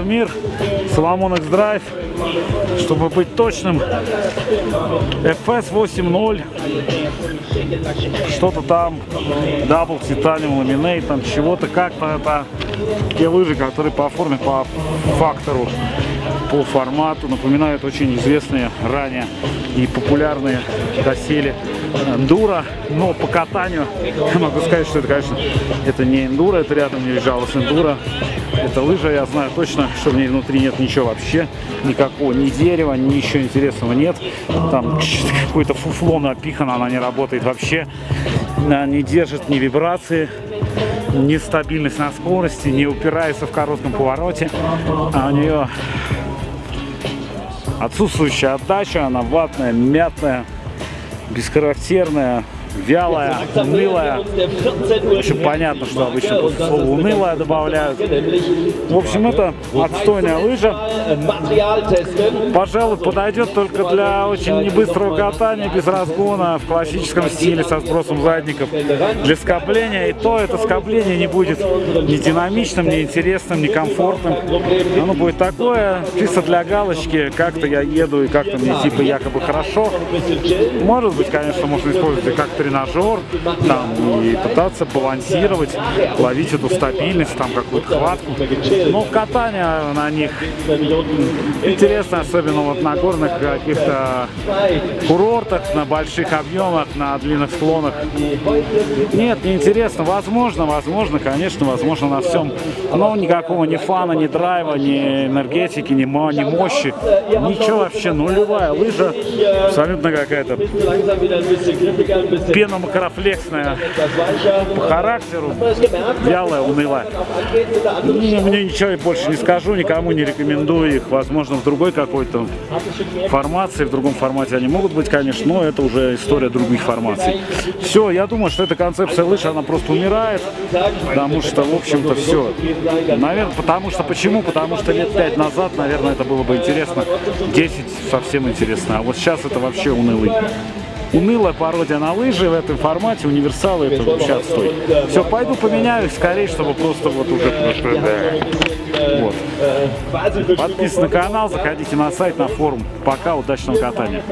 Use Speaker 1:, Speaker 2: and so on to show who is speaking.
Speaker 1: мир, Соломон X-Drive, чтобы быть точным, FS 8.0, что-то там, Double Titanium Laminate, там чего-то, как-то это. Те лыжи, которые по форме, по фактору, по формату напоминают очень известные ранее и популярные доселе эндуро, но по катанию я могу сказать, что это, конечно, это не эндуро, это рядом не лежало с эндуро. Это лыжа, я знаю точно, что в ней внутри нет ничего вообще, никакого ни дерева, ничего интересного нет. Там какое-то фуфло напихано, она не работает вообще, она не держит ни вибрации, ни стабильность на скорости, не упирается в коротком повороте, а у нее отсутствующая отдача, она ватная, мятная, бесхарактерная, вялая, унылая. В общем, понятно, что обычно после слова унылая добавляют. В общем, это отстойная лыжа. Пожалуй, подойдет только для очень небыстрого катания, без разгона, в классическом стиле, со сбросом задников. Для скопления, и то это скопление не будет ни динамичным, ни интересным, ни комфортным. Оно будет такое, чисто для галочки, как-то я еду и как-то мне типа якобы хорошо. Может быть, конечно, можно использовать как-то тренажер, там, и пытаться балансировать, ловить эту стабильность, там, какую-то хватку. Но катание на них интересно, особенно вот на горных каких-то курортах, на больших объемах, на длинных склонах. Нет, не интересно. Возможно, возможно, конечно, возможно на всем. Но никакого ни фана, ни драйва, ни энергетики, ни, ни мощи. Ничего вообще, нулевая лыжа. Абсолютно какая-то пеномакрофлексная по характеру, вялая, унылая. И мне ничего больше не скажу, никому не рекомендую их. Возможно, в другой какой-то формации, в другом формате они могут быть, конечно, но это уже история других формаций. Все, я думаю, что эта концепция лыж, она просто умирает, потому что, в общем-то, все. Наверное, потому что, почему? Потому что лет пять назад, наверное, это было бы интересно, 10 совсем интересно, а вот сейчас это вообще унылый унылая пародия на лыжи в этом формате, универсалы, это отстой. Все, пойду поменяю скорее, чтобы просто вот уже... Вот. Подписывайтесь на канал, заходите на сайт, на форум. Пока, удачного катания.